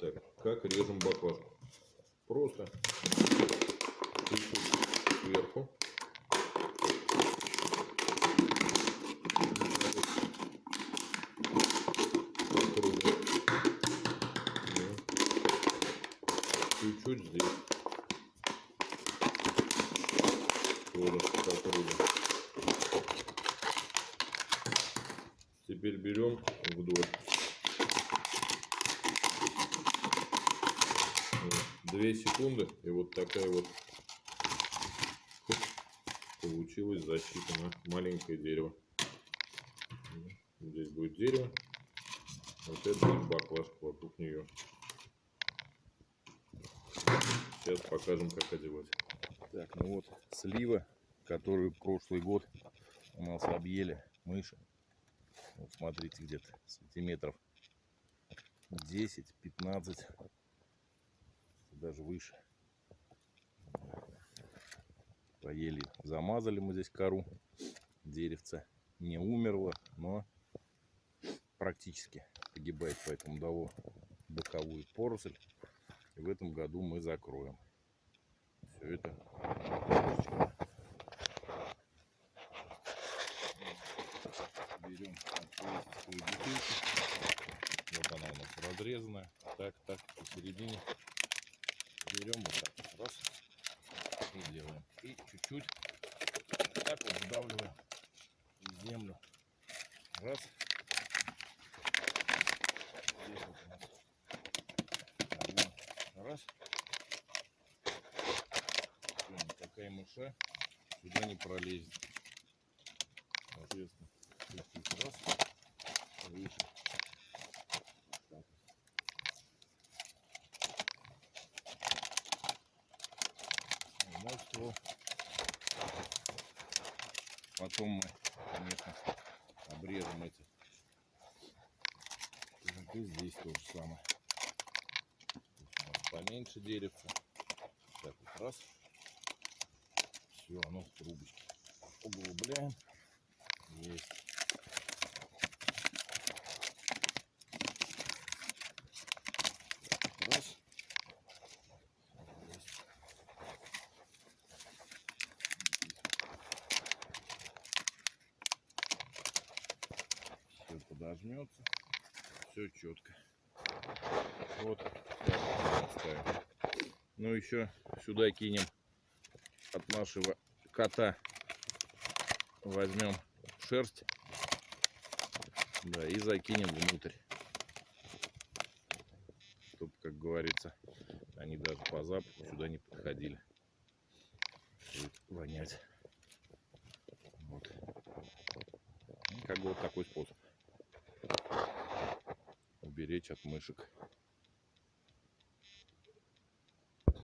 Так, как режем баклажку? Просто сверху. Чуть-чуть здесь. Тоже по кругу. Теперь берем вдоль. Вот. Две секунды и вот такая вот получилась защита на маленькое дерево. Здесь будет дерево, вот это баклажка вокруг нее. Сейчас покажем, как одевать. Так, ну вот слива, которую прошлый год у нас объели мыши. Вот смотрите, где-то сантиметров 10-15, даже выше. Поели, замазали мы здесь кору. Деревце не умерло, но практически погибает, поэтому дало боковую поросль. И в этом году мы закроем все это берем бутылку. Вот она у нас разрезанная. Так, так, посередине. Берем вот так. Раз. И делаем. И чуть-чуть так вот вдавливаем в землю. Раз. Здесь вот у нас одна. Раз. Всё, никакая мыша сюда не пролезет. Соответственно, раз, выше. Так. Его потом мы, конечно, обрежем эти. И здесь то же самое. Поменьше деревца. Так вот раз. Все, оно в трубочке. Углубляем. Есть. Раз. Есть. Подожмется. Все четко. Вот оставим. Ну еще сюда кинем от нашего кота. Возьмем шерсть. Да, и закинем внутрь. Чтобы как говорится они даже по запаху сюда не подходили. Будет вонять. Вот. Ну, как бы вот такой способ уберечь от мышек